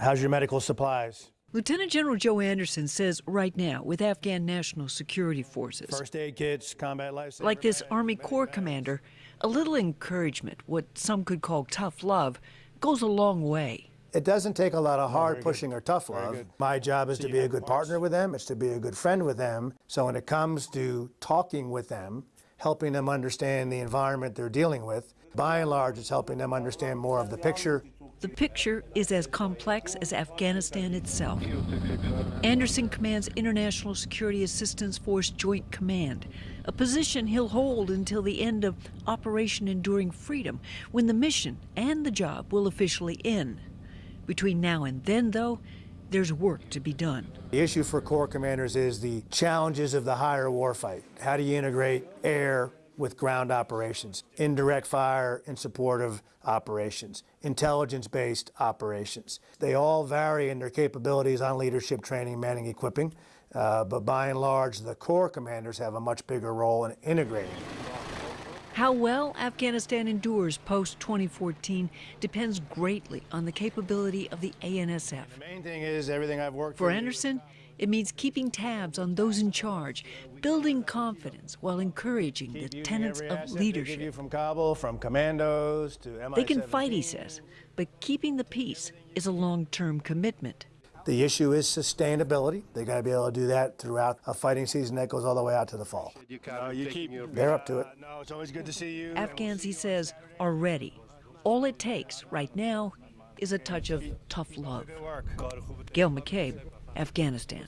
How's your medical supplies? Lieutenant General Joe Anderson says right now, with Afghan National Security Forces, First aid kits, combat life like this Army Corps commander, a little encouragement, what some could call tough love, goes a long way. It doesn't take a lot of hard pushing or tough love. My job is to be a good partner with them, it's to be a good friend with them. So when it comes to talking with them, helping them understand the environment they're dealing with, by and large, it's helping them understand more of the picture. The picture is as complex as Afghanistan itself. Anderson commands International Security Assistance Force Joint Command, a position he'll hold until the end of Operation Enduring Freedom, when the mission and the job will officially end. Between now and then, though, there's work to be done. The issue for Corps commanders is the challenges of the higher warfight. How do you integrate air with ground operations, indirect fire in support of operations, intelligence-based operations. They all vary in their capabilities on leadership training, manning, equipping, uh, but by and large, the Corps commanders have a much bigger role in integrating. How well Afghanistan endures post 2014 depends greatly on the capability of the ANSF. The main thing is everything I've worked For you- Anderson, it means keeping tabs on those in charge, building confidence while encouraging the tenets of asset they give you leadership. from Kabul, from commandos to They can fight, he says, but keeping the peace is a long term commitment. The issue is sustainability. They got to be able to do that throughout a fighting season that goes all the way out to the fall. No, keep. They're up to it. Uh, no, it's always good to see you. Afghans, he says, are ready. All it takes right now is a touch of tough love. Gail McCabe, Afghanistan.